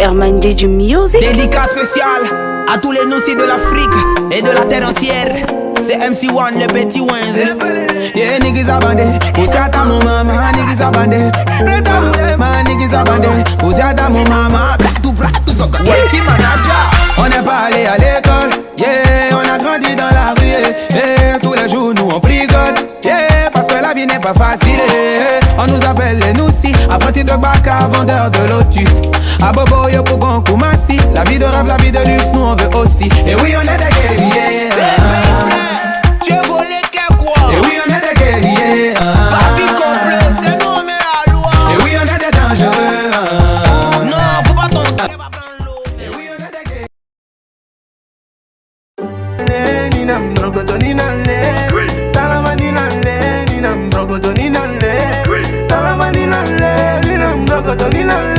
Sherman DJ Music. Dédicace spéciale à tous les noussis de l'Afrique et de la terre entière. C'est MC1, le petit Wenz. Yeah, niggas abandé. Poussé à ta maman, niggas abandé. Prêt à mourir, niggas abandé. Poussé à ta maman, vie n'est pas facile. On nous appelle les Noussi Apprenti de Baka, vendeur de Lotus. A Bobo, yo pour Kumasi La vie de rêve, la vie de luxe, nous on veut aussi. Et oui on est des guerriers. Tu es volé qu'à quoi. Et oui on est des guerriers. Ah. Papi complot, c'est nous on met la loi. Et oui on est des dangereux. Ah. Non, faut pas tomber Et oui on est des guerriers. Cause I'm love